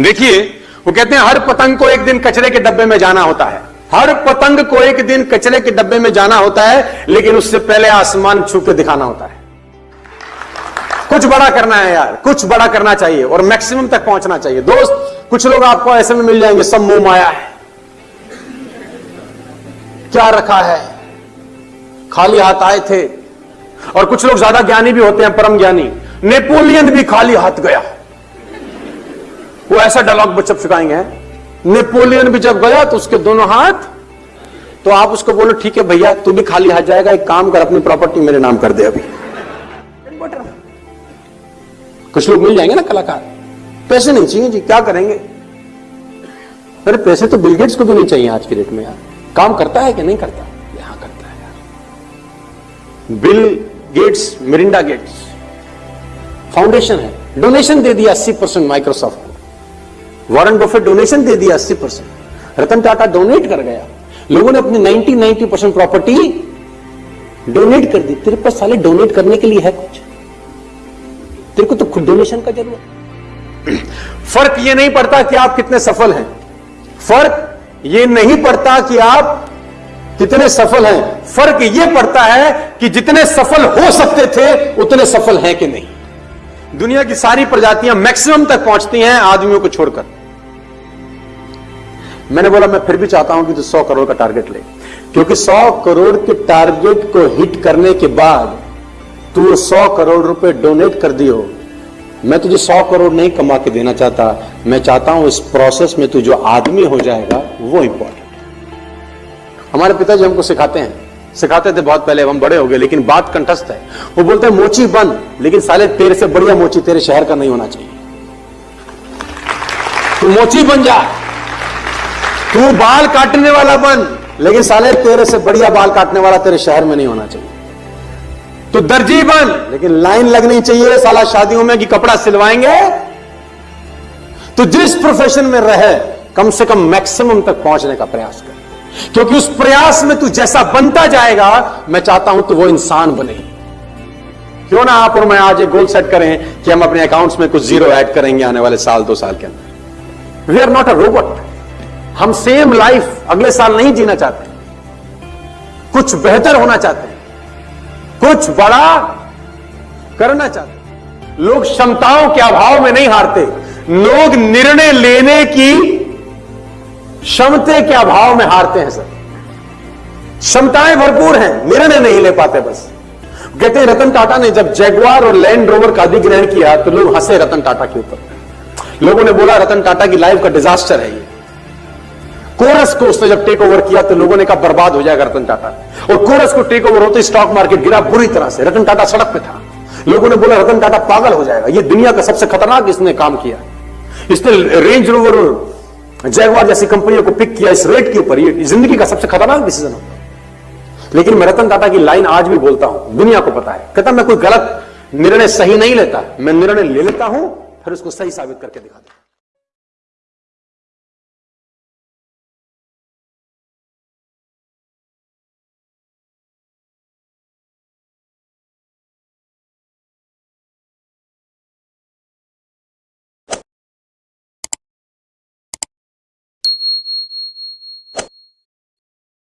देखिए, वो कहते हैं, हर पतंग को एक दिन कचरे के डब्बे में जाना होता है। हर पतंग को एक दिन कचरे के डब्बे में जाना होता है, लेकिन उससे पहले आसमान छू के दिखाना होता है। कुछ बड़ा करना है यार, कुछ बड़ा करना चाहिए और मैक्सिमम तक पहुँचना चाहिए। दोस्त, कुछ लोग आपको ऐसे में मिल जाएँगे, सब मुँह माया है। क्या रखा है? खाली हाथ आए थे। और कुछ लोग ज़्यादा ज्ञानी भी होते हैं, परम ज्ञानी। नेपोलियन भी खाली हाथ गया। वो ऐसा डायलॉग बच्चा सिखाएँगे। नेपोलियन भी जब गया तो उसके दोनों हाथ तो आप उसको बोलो, ठीक है भैया, तू भी खाली हाथ जाएगा, एक काम कर, अपनी प्रॉपर्टी मेरे नाम कर दे अभी। कुछ लोग मिल जाएँगे ना कलाकार। पैसे नहीं चाहिए जी, क्या करेंगे? अरे पैसे तो बिल गेट्स को भी नहीं चाहिए आज की डेट में यार। काम करता है कि नहीं करता? यहाँ करता है यार। Bill Gates Melinda Gates Foundation है। डोनेशन दे दिया 80 percent Microsoft Warren Buffett donation दे दिया 80 परसेंट। रतन टाटा डोनेट कर गया। लोगों ने अपनी 90 90 परसेंट प्रॉपर्टी डोनेट कर दी। तेरे पास साले डोनेट करने के लिए है कुछ। तेरे को तो खुद डोनेशन का ज़रूरत फ़र्क ये नहीं पड़ता कि आप कितने सफल हैं। फ़र्क ये नहीं पड़ता कि आप कितने सफल हैं। फ़र्क ये पड़ता है कि जितने सफल हो सकते थे, उतने सफल हैं कि नहीं। दुनिया की सारी प्रजातियाँ मैक्सिमम तक पहुँचती हैं आदमियों को छोड़कर। मैंने बोला, मैं फिर भी चाहता हूँ कि तू सौ करोड़ का टारगेट ले। क्योंकि सौ करोड़ के टारगेट को हिट करने के बाद तू सौ करोड़ रुपए डोनेट कर दियो। मैं तुझे सौ करोड़ नहीं कमा के देना चाहता। मैं चाहता हूँ इस प्रोसेस में तू जो आदमी हो जाएगा, वो इंपॉर्टेंट हमारे पिताजी हमको सिखाते हैं सिखाते थे बहुत पहले हम बड़े हो गए, लेकिन बात कंठस्थ है। वो बोलते हैं, मोची बन, लेकिन साले तेरे से बढ़िया मोची तेरे शहर का नहीं होना चाहिए। तू मोची बन जा। तू बाल काटने वाला बन, लेकिन साले तेरे से बढ़िया बाल काटने वाला तेरे शहर में नहीं होना चाहिए। तो दर्जी बन, लेकिन लाइन लगनी चाहिए, साला शादियों में कि कपड़ा सिलवाएँगे। तो जिस प्रोफेशन में रहे, कम से कम मैक्सिमम तक पहुँचने का प्रयास कर। क्योंकि उस प्रयास में तू जैसा बनता जाएगा, मैं चाहता हूँ तो वो इंसान बने। क्यों ना आप और मैं आज एक गोल सेट करें कि हम अपने अकाउंट्स में कुछ ज़ीरो ऐड करेंगे आने वाले साल, दो साल के अंदर। We are not a robot हम सेम लाइफ अगले साल नहीं जीना चाहते। कुछ बेहतर होना चाहते हैं। कुछ बड़ा करना चाहते लोग क्षमताओं के अभाव में नहीं हारते। लोग निर्णय लेने की क्षमते के अभाव में हारते हैं सर क्षमताएँ भरपूर हैं निर्णय नहीं ले पाते बस। कहते रतन टाटा ने जब जैगवार और लैंड रोवर का अधिग्रहण किया तो लोग हंसे रतन टाटा के ऊपर। लोगों ने बोला, रतन टाटा की लाइफ का डिजास्टर है ये। कोरस को उसने जब टेक ओवर किया तो लोगों ने कहा, बर्बाद हो जाएगा रतन टाटा। और कोरस को टेक ओवर होते स्टॉक मार्केट गिरा बुरी तरह से। रतन टाटा सड़क पे था। लोगों ने बोला, रतन टाटा पागल हो जाएगा। ये दुनिया का सबसे खतरनाक इसने काम किया। इसने रेंज रोवर जैगवार जैसी कंपनियों को पिक किया इस रेट के ऊपर, ये ज़िंदगी का सबसे खतरनाक डिसीज़न होता लेकिन मैं रतन टाटा की लाइन आज भी बोलता हूँ, दुनिया को पता है। कहता मैं कोई गलत निर्णय सही नहीं लेता, मैं निर्णय ले लेता हूँ, फिर उसको सही साबित करके दिखाता हूँ